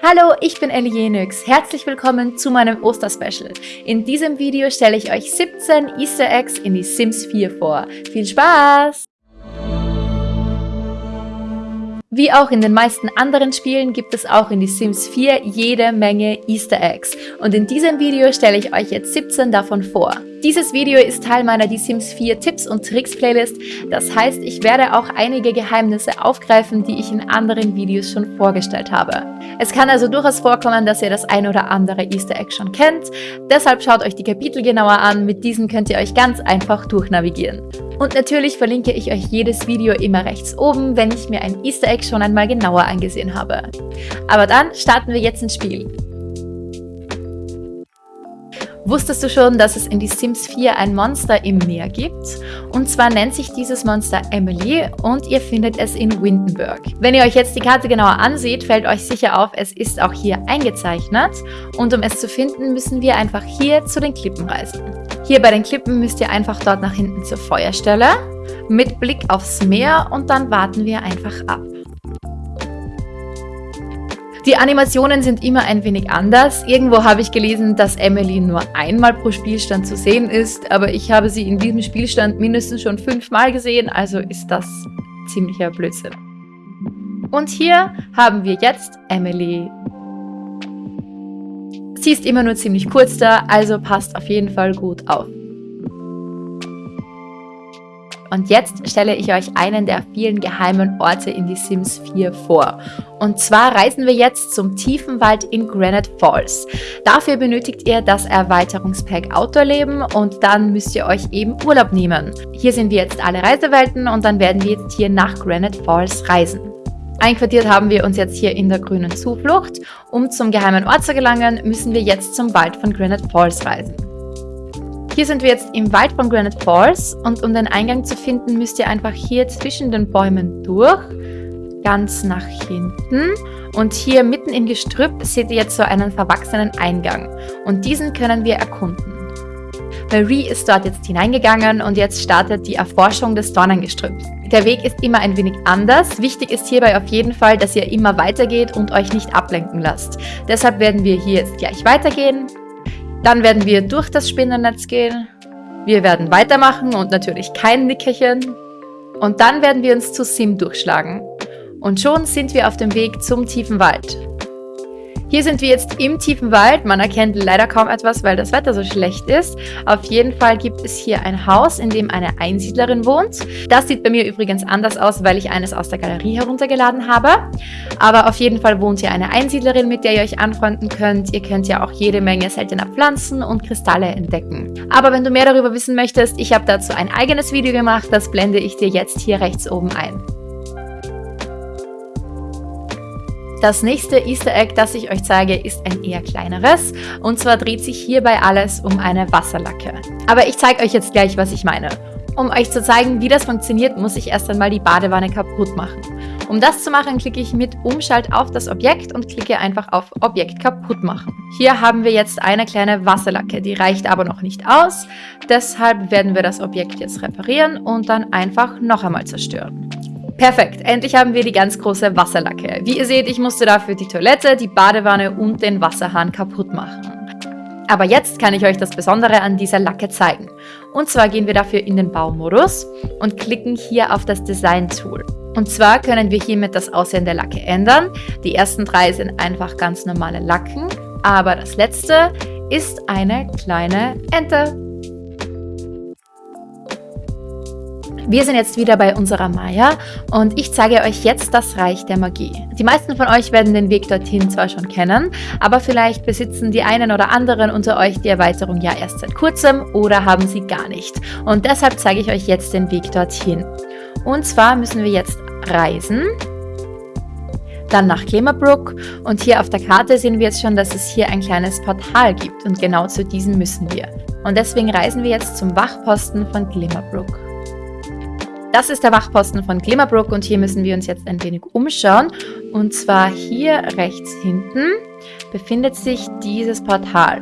Hallo, ich bin Ellie Jenix. Herzlich willkommen zu meinem Osterspecial. In diesem Video stelle ich euch 17 Easter Eggs in die Sims 4 vor. Viel Spaß! Wie auch in den meisten anderen Spielen gibt es auch in die Sims 4 jede Menge Easter Eggs. Und in diesem Video stelle ich euch jetzt 17 davon vor. Dieses Video ist Teil meiner Die Sims 4 Tipps und Tricks Playlist. Das heißt, ich werde auch einige Geheimnisse aufgreifen, die ich in anderen Videos schon vorgestellt habe. Es kann also durchaus vorkommen, dass ihr das ein oder andere Easter Egg schon kennt. Deshalb schaut euch die Kapitel genauer an. Mit diesen könnt ihr euch ganz einfach durchnavigieren. Und natürlich verlinke ich euch jedes Video immer rechts oben, wenn ich mir ein Easter Egg schon einmal genauer angesehen habe. Aber dann starten wir jetzt ins Spiel. Wusstest du schon, dass es in die Sims 4 ein Monster im Meer gibt? Und zwar nennt sich dieses Monster Emily und ihr findet es in Windenburg. Wenn ihr euch jetzt die Karte genauer ansieht, fällt euch sicher auf, es ist auch hier eingezeichnet. Und um es zu finden, müssen wir einfach hier zu den Klippen reisen. Hier bei den Klippen müsst ihr einfach dort nach hinten zur Feuerstelle mit Blick aufs Meer und dann warten wir einfach ab. Die Animationen sind immer ein wenig anders. Irgendwo habe ich gelesen, dass Emily nur einmal pro Spielstand zu sehen ist, aber ich habe sie in diesem Spielstand mindestens schon fünfmal gesehen, also ist das ziemlicher Blödsinn. Und hier haben wir jetzt Emily. Sie ist immer nur ziemlich kurz da, also passt auf jeden Fall gut auf. Und jetzt stelle ich euch einen der vielen geheimen Orte in die Sims 4 vor. Und zwar reisen wir jetzt zum Tiefenwald in Granite Falls. Dafür benötigt ihr das Erweiterungspack Outdoor-Leben und dann müsst ihr euch eben Urlaub nehmen. Hier sind wir jetzt alle Reisewelten und dann werden wir jetzt hier nach Granite Falls reisen. Einquartiert haben wir uns jetzt hier in der grünen Zuflucht. Um zum geheimen Ort zu gelangen, müssen wir jetzt zum Wald von Granite Falls reisen. Hier sind wir jetzt im Wald von Granite Falls und um den Eingang zu finden, müsst ihr einfach hier zwischen den Bäumen durch, ganz nach hinten und hier mitten im Gestrüpp seht ihr jetzt so einen verwachsenen Eingang und diesen können wir erkunden. Marie ist dort jetzt hineingegangen und jetzt startet die Erforschung des Dornengestrüpps. Der Weg ist immer ein wenig anders. Wichtig ist hierbei auf jeden Fall, dass ihr immer weitergeht und euch nicht ablenken lasst. Deshalb werden wir hier jetzt gleich weitergehen. Dann werden wir durch das Spinnennetz gehen. Wir werden weitermachen und natürlich kein Nickerchen. Und dann werden wir uns zu Sim durchschlagen. Und schon sind wir auf dem Weg zum tiefen Wald. Hier sind wir jetzt im tiefen Wald. Man erkennt leider kaum etwas, weil das Wetter so schlecht ist. Auf jeden Fall gibt es hier ein Haus, in dem eine Einsiedlerin wohnt. Das sieht bei mir übrigens anders aus, weil ich eines aus der Galerie heruntergeladen habe. Aber auf jeden Fall wohnt hier eine Einsiedlerin, mit der ihr euch anfreunden könnt. Ihr könnt ja auch jede Menge seltener Pflanzen und Kristalle entdecken. Aber wenn du mehr darüber wissen möchtest, ich habe dazu ein eigenes Video gemacht. Das blende ich dir jetzt hier rechts oben ein. Das nächste Easter Egg, das ich euch zeige, ist ein eher kleineres. Und zwar dreht sich hierbei alles um eine Wasserlacke. Aber ich zeige euch jetzt gleich, was ich meine. Um euch zu zeigen, wie das funktioniert, muss ich erst einmal die Badewanne kaputt machen. Um das zu machen, klicke ich mit Umschalt auf das Objekt und klicke einfach auf Objekt kaputt machen. Hier haben wir jetzt eine kleine Wasserlacke, die reicht aber noch nicht aus. Deshalb werden wir das Objekt jetzt reparieren und dann einfach noch einmal zerstören. Perfekt, endlich haben wir die ganz große Wasserlacke. Wie ihr seht, ich musste dafür die Toilette, die Badewanne und den Wasserhahn kaputt machen. Aber jetzt kann ich euch das Besondere an dieser Lacke zeigen. Und zwar gehen wir dafür in den Baumodus und klicken hier auf das Design-Tool. Und zwar können wir hiermit das Aussehen der Lacke ändern. Die ersten drei sind einfach ganz normale Lacken, aber das letzte ist eine kleine Ente. Wir sind jetzt wieder bei unserer Maya und ich zeige euch jetzt das Reich der Magie. Die meisten von euch werden den Weg dorthin zwar schon kennen, aber vielleicht besitzen die einen oder anderen unter euch die Erweiterung ja erst seit kurzem oder haben sie gar nicht. Und deshalb zeige ich euch jetzt den Weg dorthin. Und zwar müssen wir jetzt reisen dann nach Glimmerbrook und hier auf der Karte sehen wir jetzt schon, dass es hier ein kleines Portal gibt und genau zu diesem müssen wir. Und deswegen reisen wir jetzt zum Wachposten von Glimmerbrook. Das ist der Wachposten von Glimmerbrook und hier müssen wir uns jetzt ein wenig umschauen. Und zwar hier rechts hinten befindet sich dieses Portal.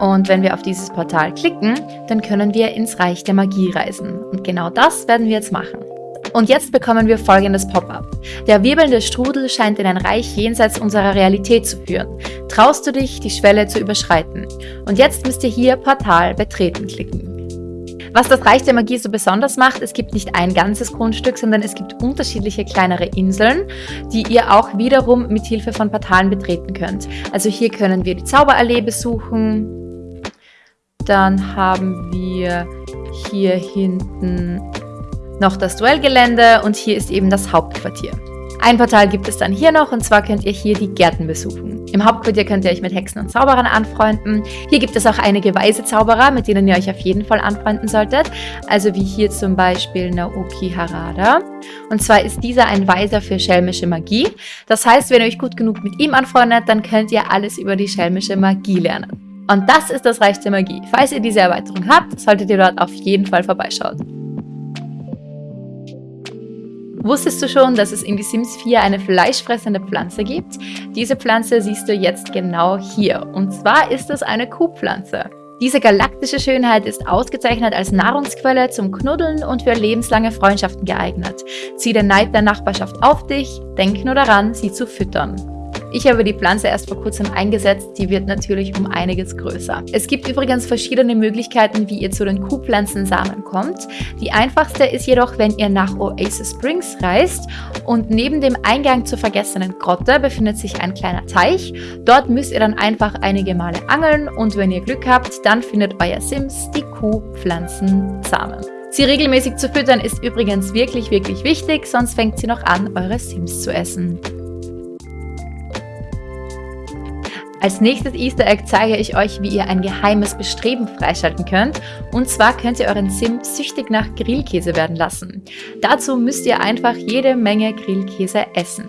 Und wenn wir auf dieses Portal klicken, dann können wir ins Reich der Magie reisen. Und genau das werden wir jetzt machen. Und jetzt bekommen wir folgendes Pop-up. Der wirbelnde Strudel scheint in ein Reich jenseits unserer Realität zu führen. Traust du dich, die Schwelle zu überschreiten? Und jetzt müsst ihr hier Portal betreten klicken. Was das Reich der Magie so besonders macht, es gibt nicht ein ganzes Grundstück, sondern es gibt unterschiedliche kleinere Inseln, die ihr auch wiederum mit Hilfe von Portalen betreten könnt. Also hier können wir die Zauberallee besuchen. Dann haben wir hier hinten noch das Duellgelände und hier ist eben das Hauptquartier. Ein Portal gibt es dann hier noch und zwar könnt ihr hier die Gärten besuchen. Im Hauptquartier könnt ihr euch mit Hexen und Zauberern anfreunden. Hier gibt es auch einige weise Zauberer, mit denen ihr euch auf jeden Fall anfreunden solltet. Also wie hier zum Beispiel Naoki Harada. Und zwar ist dieser ein Weiser für schelmische Magie. Das heißt, wenn ihr euch gut genug mit ihm anfreundet, dann könnt ihr alles über die schelmische Magie lernen. Und das ist das Reich der Magie. Falls ihr diese Erweiterung habt, solltet ihr dort auf jeden Fall vorbeischauen. Wusstest du schon, dass es in The Sims 4 eine fleischfressende Pflanze gibt? Diese Pflanze siehst du jetzt genau hier. Und zwar ist es eine Kuhpflanze. Diese galaktische Schönheit ist ausgezeichnet als Nahrungsquelle zum Knuddeln und für lebenslange Freundschaften geeignet. Zieh den Neid der Nachbarschaft auf dich, denk nur daran, sie zu füttern. Ich habe die Pflanze erst vor kurzem eingesetzt, die wird natürlich um einiges größer. Es gibt übrigens verschiedene Möglichkeiten, wie ihr zu den Kuhpflanzensamen kommt. Die einfachste ist jedoch, wenn ihr nach Oasis Springs reist und neben dem Eingang zur vergessenen Grotte befindet sich ein kleiner Teich. Dort müsst ihr dann einfach einige Male angeln und wenn ihr Glück habt, dann findet euer Sims die Kuhpflanzensamen. Sie regelmäßig zu füttern ist übrigens wirklich, wirklich wichtig, sonst fängt sie noch an, eure Sims zu essen. Als nächstes Easter Egg zeige ich euch, wie ihr ein geheimes Bestreben freischalten könnt. Und zwar könnt ihr euren Sim süchtig nach Grillkäse werden lassen. Dazu müsst ihr einfach jede Menge Grillkäse essen.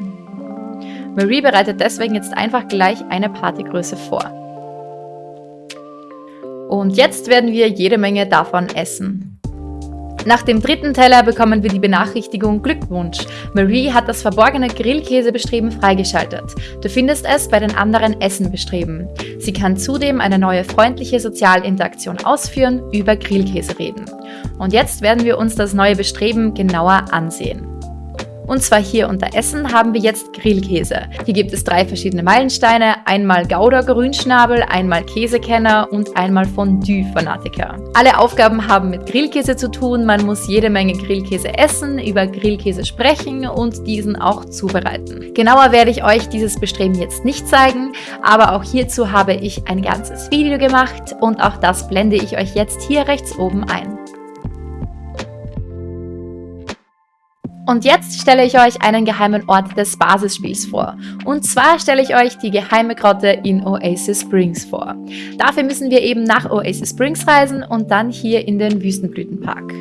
Marie bereitet deswegen jetzt einfach gleich eine Partygröße vor. Und jetzt werden wir jede Menge davon essen. Nach dem dritten Teller bekommen wir die Benachrichtigung Glückwunsch. Marie hat das verborgene Grillkäsebestreben freigeschaltet. Du findest es bei den anderen Essenbestreben. Sie kann zudem eine neue freundliche Sozialinteraktion ausführen, über Grillkäse reden. Und jetzt werden wir uns das neue Bestreben genauer ansehen. Und zwar hier unter Essen haben wir jetzt Grillkäse. Hier gibt es drei verschiedene Meilensteine, einmal Gouda Grünschnabel, einmal Käsekenner und einmal Fondue-Fanatiker. Alle Aufgaben haben mit Grillkäse zu tun, man muss jede Menge Grillkäse essen, über Grillkäse sprechen und diesen auch zubereiten. Genauer werde ich euch dieses Bestreben jetzt nicht zeigen, aber auch hierzu habe ich ein ganzes Video gemacht und auch das blende ich euch jetzt hier rechts oben ein. Und jetzt stelle ich euch einen geheimen Ort des Basisspiels vor. Und zwar stelle ich euch die geheime Grotte in Oasis Springs vor. Dafür müssen wir eben nach Oasis Springs reisen und dann hier in den Wüstenblütenpark.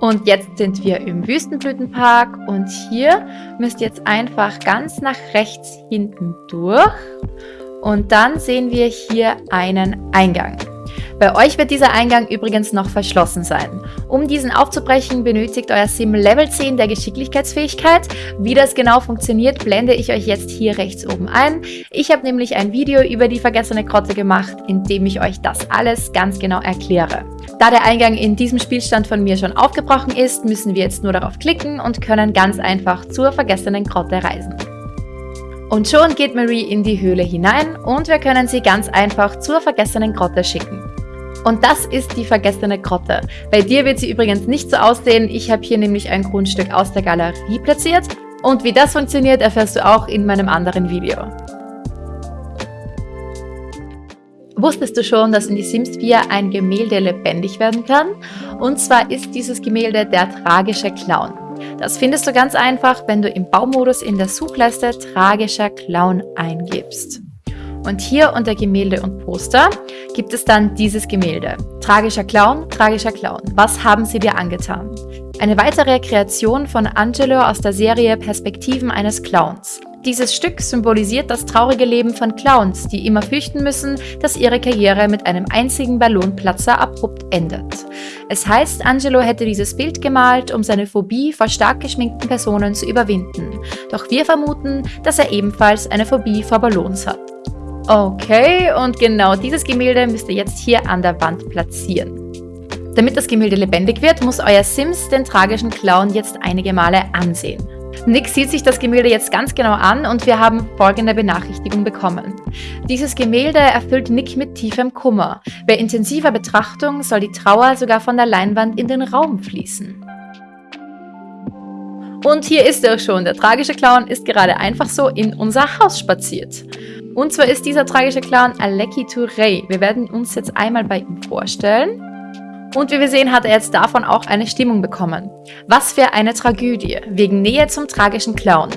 Und jetzt sind wir im Wüstenblütenpark und hier müsst ihr jetzt einfach ganz nach rechts hinten durch und dann sehen wir hier einen Eingang. Bei euch wird dieser Eingang übrigens noch verschlossen sein. Um diesen aufzubrechen, benötigt euer Sim Level 10 der Geschicklichkeitsfähigkeit. Wie das genau funktioniert, blende ich euch jetzt hier rechts oben ein. Ich habe nämlich ein Video über die vergessene Grotte gemacht, in dem ich euch das alles ganz genau erkläre. Da der Eingang in diesem Spielstand von mir schon aufgebrochen ist, müssen wir jetzt nur darauf klicken und können ganz einfach zur vergessenen Grotte reisen. Und schon geht Marie in die Höhle hinein und wir können sie ganz einfach zur vergessenen Grotte schicken. Und das ist die vergessene Grotte. Bei dir wird sie übrigens nicht so aussehen. Ich habe hier nämlich ein Grundstück aus der Galerie platziert. Und wie das funktioniert, erfährst du auch in meinem anderen Video. Wusstest du schon, dass in die Sims 4 ein Gemälde lebendig werden kann? Und zwar ist dieses Gemälde der tragische Clown. Das findest du ganz einfach, wenn du im Baumodus in der Suchleiste tragischer Clown eingibst. Und hier unter Gemälde und Poster gibt es dann dieses Gemälde. Tragischer Clown, tragischer Clown. Was haben sie dir angetan? Eine weitere Kreation von Angelo aus der Serie Perspektiven eines Clowns. Dieses Stück symbolisiert das traurige Leben von Clowns, die immer fürchten müssen, dass ihre Karriere mit einem einzigen Ballonplatzer abrupt endet. Es heißt, Angelo hätte dieses Bild gemalt, um seine Phobie vor stark geschminkten Personen zu überwinden. Doch wir vermuten, dass er ebenfalls eine Phobie vor Ballons hat. Okay, und genau dieses Gemälde müsst ihr jetzt hier an der Wand platzieren. Damit das Gemälde lebendig wird, muss euer Sims den tragischen Clown jetzt einige Male ansehen. Nick sieht sich das Gemälde jetzt ganz genau an und wir haben folgende Benachrichtigung bekommen. Dieses Gemälde erfüllt Nick mit tiefem Kummer. Bei intensiver Betrachtung soll die Trauer sogar von der Leinwand in den Raum fließen. Und hier ist er schon. Der tragische Clown ist gerade einfach so in unser Haus spaziert. Und zwar ist dieser tragische Clown Aleki Touré. Wir werden uns jetzt einmal bei ihm vorstellen. Und wie wir sehen, hat er jetzt davon auch eine Stimmung bekommen. Was für eine Tragödie, wegen Nähe zum tragischen Clown.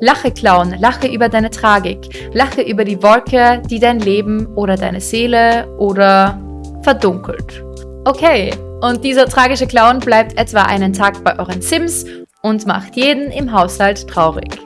Lache Clown, lache über deine Tragik, lache über die Wolke, die dein Leben oder deine Seele oder verdunkelt. Okay, und dieser tragische Clown bleibt etwa einen Tag bei euren Sims und macht jeden im Haushalt traurig.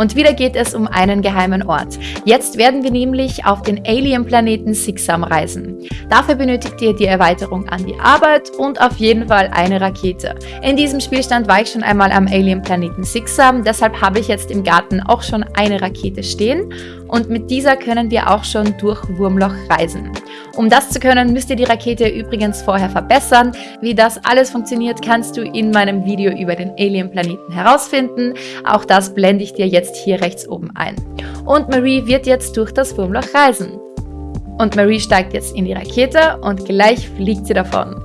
Und wieder geht es um einen geheimen Ort. Jetzt werden wir nämlich auf den Alien-Planeten Sixam reisen. Dafür benötigt ihr die Erweiterung an die Arbeit und auf jeden Fall eine Rakete. In diesem Spielstand war ich schon einmal am Alien-Planeten Sixam, deshalb habe ich jetzt im Garten auch schon eine Rakete stehen und mit dieser können wir auch schon durch Wurmloch reisen. Um das zu können, müsst ihr die Rakete übrigens vorher verbessern. Wie das alles funktioniert, kannst du in meinem Video über den Alien-Planeten herausfinden. Auch das blende ich dir jetzt hier rechts oben ein. Und Marie wird jetzt durch das Wurmloch reisen. Und Marie steigt jetzt in die Rakete und gleich fliegt sie davon.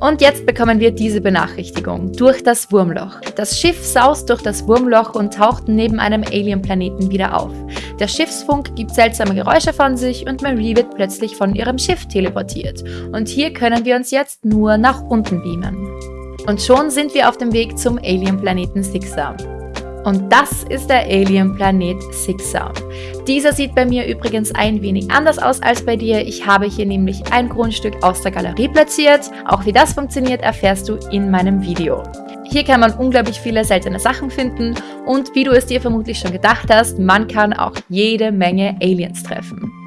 Und jetzt bekommen wir diese Benachrichtigung. Durch das Wurmloch. Das Schiff saust durch das Wurmloch und taucht neben einem Alien-Planeten wieder auf. Der Schiffsfunk gibt seltsame Geräusche von sich und Marie wird plötzlich von ihrem Schiff teleportiert. Und hier können wir uns jetzt nur nach unten beamen. Und schon sind wir auf dem Weg zum Alien-Planeten Sixam. Und das ist der Alien-Planet Sixam. Dieser sieht bei mir übrigens ein wenig anders aus als bei dir. Ich habe hier nämlich ein Grundstück aus der Galerie platziert. Auch wie das funktioniert, erfährst du in meinem Video. Hier kann man unglaublich viele seltene Sachen finden und wie du es dir vermutlich schon gedacht hast, man kann auch jede Menge Aliens treffen.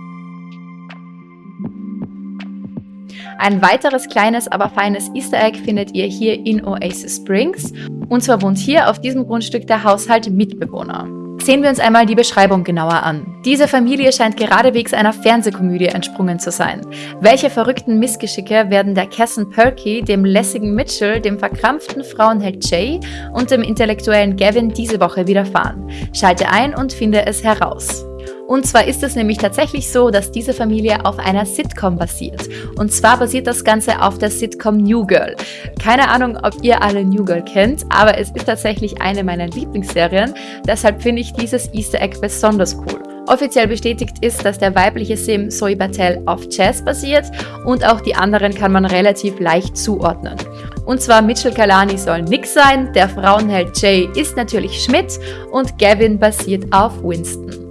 Ein weiteres kleines, aber feines Easter Egg findet ihr hier in Oasis Springs. Und zwar wohnt hier auf diesem Grundstück der Haushalt Mitbewohner. Sehen wir uns einmal die Beschreibung genauer an. Diese Familie scheint geradewegs einer Fernsehkomödie entsprungen zu sein. Welche verrückten Missgeschicke werden der Casson Perky, dem lässigen Mitchell, dem verkrampften Frauenheld Jay und dem intellektuellen Gavin diese Woche widerfahren? Schalte ein und finde es heraus. Und zwar ist es nämlich tatsächlich so, dass diese Familie auf einer Sitcom basiert. Und zwar basiert das Ganze auf der Sitcom New Girl. Keine Ahnung, ob ihr alle New Girl kennt, aber es ist tatsächlich eine meiner Lieblingsserien. Deshalb finde ich dieses Easter Egg besonders cool. Offiziell bestätigt ist, dass der weibliche Sim Zoe Battelle auf Jazz basiert und auch die anderen kann man relativ leicht zuordnen. Und zwar Mitchell Kalani soll Nick sein, der Frauenheld Jay ist natürlich Schmidt und Gavin basiert auf Winston.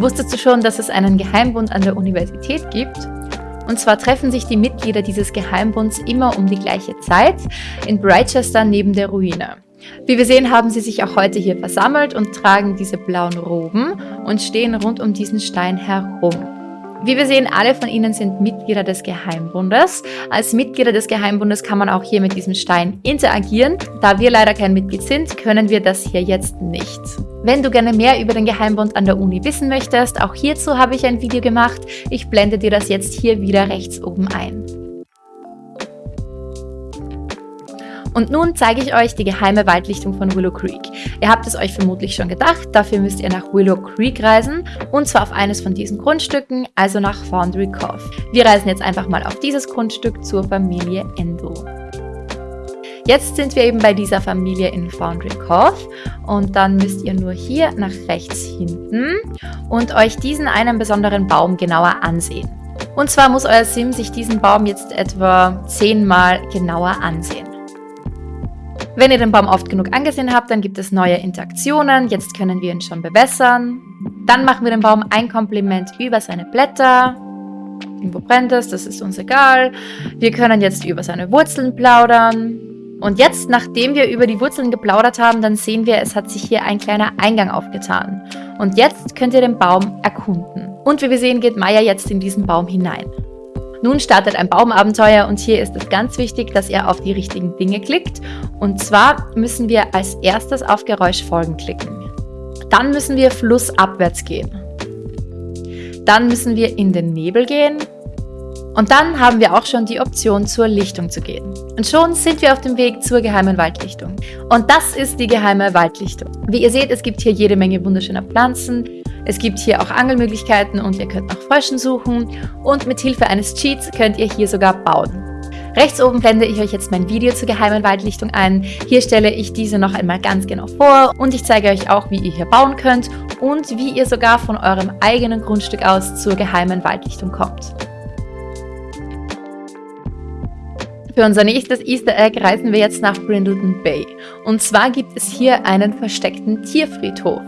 Wusstest du schon, dass es einen Geheimbund an der Universität gibt? Und zwar treffen sich die Mitglieder dieses Geheimbunds immer um die gleiche Zeit in Brightchester neben der Ruine. Wie wir sehen, haben sie sich auch heute hier versammelt und tragen diese blauen Roben und stehen rund um diesen Stein herum. Wie wir sehen, alle von ihnen sind Mitglieder des Geheimbundes. Als Mitglieder des Geheimbundes kann man auch hier mit diesem Stein interagieren. Da wir leider kein Mitglied sind, können wir das hier jetzt nicht. Wenn du gerne mehr über den Geheimbund an der Uni wissen möchtest, auch hierzu habe ich ein Video gemacht. Ich blende dir das jetzt hier wieder rechts oben ein. Und nun zeige ich euch die geheime Waldlichtung von Willow Creek. Ihr habt es euch vermutlich schon gedacht, dafür müsst ihr nach Willow Creek reisen und zwar auf eines von diesen Grundstücken, also nach Foundry Cove. Wir reisen jetzt einfach mal auf dieses Grundstück zur Familie Endo. Jetzt sind wir eben bei dieser Familie in Foundry Cove und dann müsst ihr nur hier nach rechts hinten und euch diesen einen besonderen Baum genauer ansehen. Und zwar muss euer Sim sich diesen Baum jetzt etwa zehnmal genauer ansehen. Wenn ihr den Baum oft genug angesehen habt, dann gibt es neue Interaktionen. Jetzt können wir ihn schon bewässern. Dann machen wir dem Baum ein Kompliment über seine Blätter. Irgendwo brennt es, das ist uns egal. Wir können jetzt über seine Wurzeln plaudern. Und jetzt, nachdem wir über die Wurzeln geplaudert haben, dann sehen wir, es hat sich hier ein kleiner Eingang aufgetan. Und jetzt könnt ihr den Baum erkunden. Und wie wir sehen, geht Maya jetzt in diesen Baum hinein. Nun startet ein Baumabenteuer und hier ist es ganz wichtig, dass ihr auf die richtigen Dinge klickt. Und zwar müssen wir als erstes auf Geräusch folgen klicken. Dann müssen wir flussabwärts gehen. Dann müssen wir in den Nebel gehen. Und dann haben wir auch schon die Option, zur Lichtung zu gehen. Und schon sind wir auf dem Weg zur geheimen Waldlichtung. Und das ist die geheime Waldlichtung. Wie ihr seht, es gibt hier jede Menge wunderschöner Pflanzen. Es gibt hier auch Angelmöglichkeiten und ihr könnt nach Fröschen suchen. Und mit Hilfe eines Cheats könnt ihr hier sogar bauen. Rechts oben blende ich euch jetzt mein Video zur geheimen Waldlichtung ein. Hier stelle ich diese noch einmal ganz genau vor und ich zeige euch auch, wie ihr hier bauen könnt und wie ihr sogar von eurem eigenen Grundstück aus zur geheimen Waldlichtung kommt. Für unser nächstes Easter Egg reisen wir jetzt nach Brindleton Bay. Und zwar gibt es hier einen versteckten Tierfriedhof.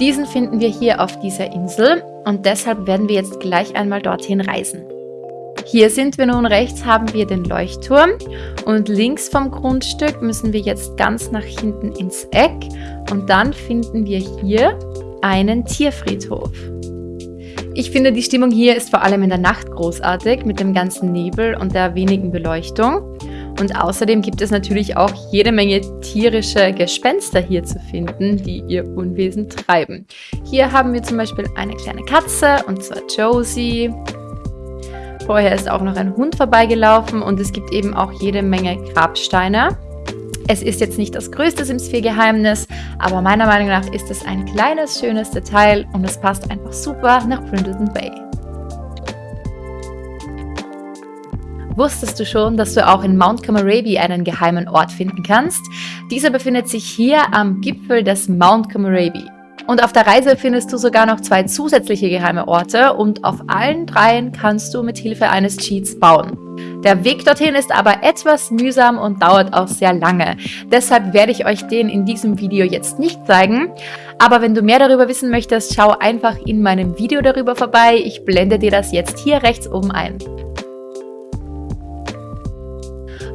Diesen finden wir hier auf dieser Insel und deshalb werden wir jetzt gleich einmal dorthin reisen. Hier sind wir nun rechts, haben wir den Leuchtturm und links vom Grundstück müssen wir jetzt ganz nach hinten ins Eck und dann finden wir hier einen Tierfriedhof. Ich finde, die Stimmung hier ist vor allem in der Nacht großartig mit dem ganzen Nebel und der wenigen Beleuchtung. Und außerdem gibt es natürlich auch jede Menge tierische Gespenster hier zu finden, die ihr Unwesen treiben. Hier haben wir zum Beispiel eine kleine Katze, und zwar Josie. Vorher ist auch noch ein Hund vorbeigelaufen und es gibt eben auch jede Menge Grabsteine. Es ist jetzt nicht das größte Sims 4 Geheimnis, aber meiner Meinung nach ist es ein kleines, schönes Detail und es passt einfach super nach Brindleton Bay. Wusstest du schon, dass du auch in Mount Komorebi einen geheimen Ort finden kannst? Dieser befindet sich hier am Gipfel des Mount Komorebi. Und auf der Reise findest du sogar noch zwei zusätzliche geheime Orte und auf allen dreien kannst du mit Hilfe eines Cheats bauen. Der Weg dorthin ist aber etwas mühsam und dauert auch sehr lange. Deshalb werde ich euch den in diesem Video jetzt nicht zeigen. Aber wenn du mehr darüber wissen möchtest, schau einfach in meinem Video darüber vorbei. Ich blende dir das jetzt hier rechts oben ein.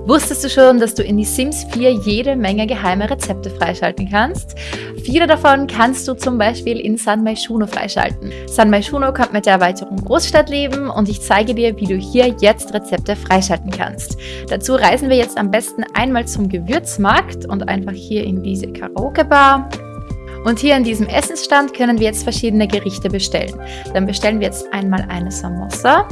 Wusstest du schon, dass du in die Sims 4 jede Menge geheime Rezepte freischalten kannst? Viele davon kannst du zum Beispiel in San Maishuno freischalten. San Maishuno kommt mit der Erweiterung Großstadtleben und ich zeige dir, wie du hier jetzt Rezepte freischalten kannst. Dazu reisen wir jetzt am besten einmal zum Gewürzmarkt und einfach hier in diese Karaoke-Bar. Und hier in diesem Essensstand können wir jetzt verschiedene Gerichte bestellen. Dann bestellen wir jetzt einmal eine Samosa.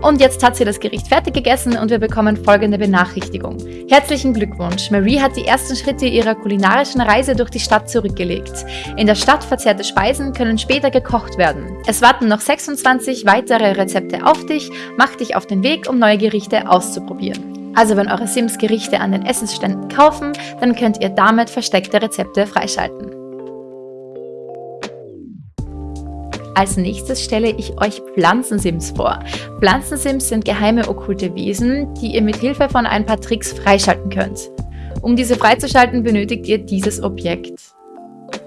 Und jetzt hat sie das Gericht fertig gegessen und wir bekommen folgende Benachrichtigung. Herzlichen Glückwunsch! Marie hat die ersten Schritte ihrer kulinarischen Reise durch die Stadt zurückgelegt. In der Stadt verzehrte Speisen können später gekocht werden. Es warten noch 26 weitere Rezepte auf dich. Mach dich auf den Weg, um neue Gerichte auszuprobieren. Also wenn eure Sims Gerichte an den Essensständen kaufen, dann könnt ihr damit versteckte Rezepte freischalten. Als nächstes stelle ich euch Pflanzensims vor. Pflanzensims sind geheime okkulte Wesen, die ihr mit Hilfe von ein paar Tricks freischalten könnt. Um diese freizuschalten, benötigt ihr dieses Objekt.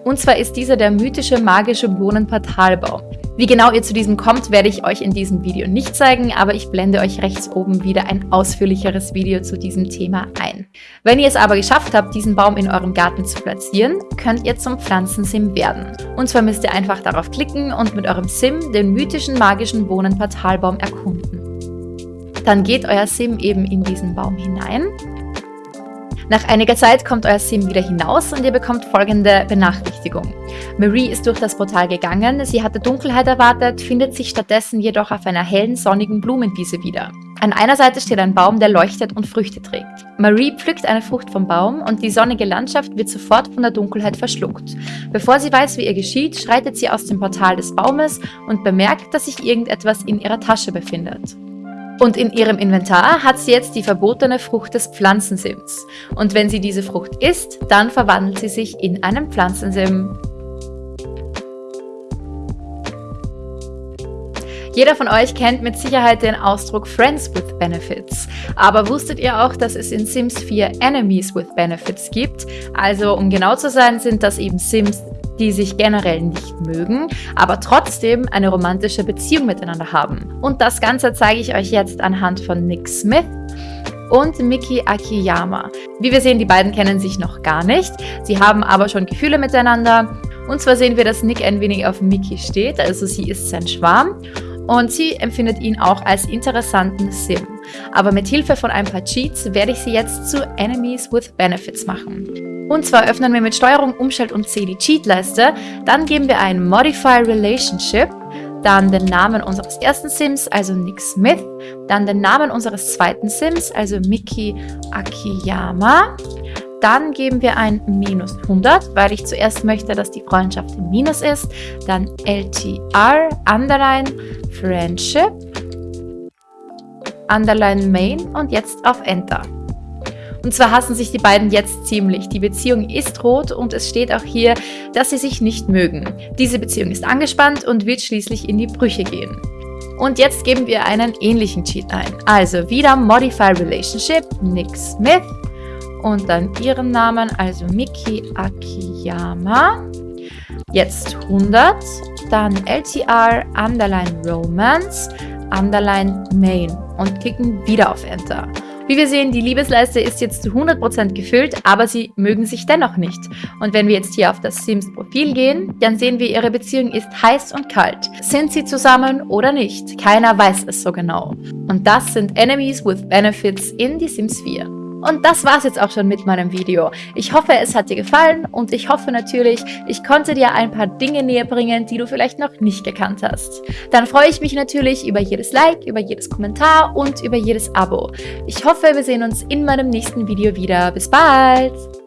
Und zwar ist dieser der mythische magische Bohnenportalbaum. Wie genau ihr zu diesem kommt, werde ich euch in diesem Video nicht zeigen, aber ich blende euch rechts oben wieder ein ausführlicheres Video zu diesem Thema ein. Wenn ihr es aber geschafft habt, diesen Baum in eurem Garten zu platzieren, könnt ihr zum Pflanzensim werden. Und zwar müsst ihr einfach darauf klicken und mit eurem Sim den mythischen magischen Bohnenportalbaum erkunden. Dann geht euer Sim eben in diesen Baum hinein nach einiger Zeit kommt euer Sim wieder hinaus und ihr bekommt folgende Benachrichtigung. Marie ist durch das Portal gegangen, sie hatte Dunkelheit erwartet, findet sich stattdessen jedoch auf einer hellen, sonnigen Blumenwiese wieder. An einer Seite steht ein Baum, der leuchtet und Früchte trägt. Marie pflückt eine Frucht vom Baum und die sonnige Landschaft wird sofort von der Dunkelheit verschluckt. Bevor sie weiß, wie ihr geschieht, schreitet sie aus dem Portal des Baumes und bemerkt, dass sich irgendetwas in ihrer Tasche befindet. Und in ihrem Inventar hat sie jetzt die verbotene Frucht des Pflanzensims. Und wenn sie diese Frucht isst, dann verwandelt sie sich in einen Pflanzensim. Jeder von euch kennt mit Sicherheit den Ausdruck Friends with Benefits. Aber wusstet ihr auch, dass es in Sims 4 Enemies with Benefits gibt? Also um genau zu sein, sind das eben Sims, die sich generell nicht mögen, aber trotzdem eine romantische Beziehung miteinander haben. Und das Ganze zeige ich euch jetzt anhand von Nick Smith und Miki Akiyama. Wie wir sehen, die beiden kennen sich noch gar nicht. Sie haben aber schon Gefühle miteinander. Und zwar sehen wir, dass Nick ein wenig auf Miki steht, also sie ist sein Schwarm. Und sie empfindet ihn auch als interessanten Sim. Aber mit Hilfe von ein paar Cheats werde ich sie jetzt zu Enemies with Benefits machen. Und zwar öffnen wir mit Steuerung, Umschalt und C die Cheat-Leiste. Dann geben wir ein Modify Relationship, dann den Namen unseres ersten Sims, also Nick Smith, dann den Namen unseres zweiten Sims, also Miki Akiyama. Dann geben wir ein minus 100, weil ich zuerst möchte, dass die Freundschaft im Minus ist. Dann LTR, Underline, Friendship, Underline Main und jetzt auf Enter. Und zwar hassen sich die beiden jetzt ziemlich. Die Beziehung ist rot und es steht auch hier, dass sie sich nicht mögen. Diese Beziehung ist angespannt und wird schließlich in die Brüche gehen. Und jetzt geben wir einen ähnlichen Cheat ein. Also wieder Modify Relationship, Nick Smith und dann ihren Namen, also Miki Akiyama. Jetzt 100, dann LTR, Underline Romance, Underline Main und klicken wieder auf Enter. Wie wir sehen, die Liebesleiste ist jetzt zu 100% gefüllt, aber sie mögen sich dennoch nicht. Und wenn wir jetzt hier auf das Sims Profil gehen, dann sehen wir, ihre Beziehung ist heiß und kalt. Sind sie zusammen oder nicht? Keiner weiß es so genau. Und das sind Enemies with Benefits in die Sims 4. Und das war's jetzt auch schon mit meinem Video. Ich hoffe, es hat dir gefallen und ich hoffe natürlich, ich konnte dir ein paar Dinge näher bringen, die du vielleicht noch nicht gekannt hast. Dann freue ich mich natürlich über jedes Like, über jedes Kommentar und über jedes Abo. Ich hoffe, wir sehen uns in meinem nächsten Video wieder. Bis bald!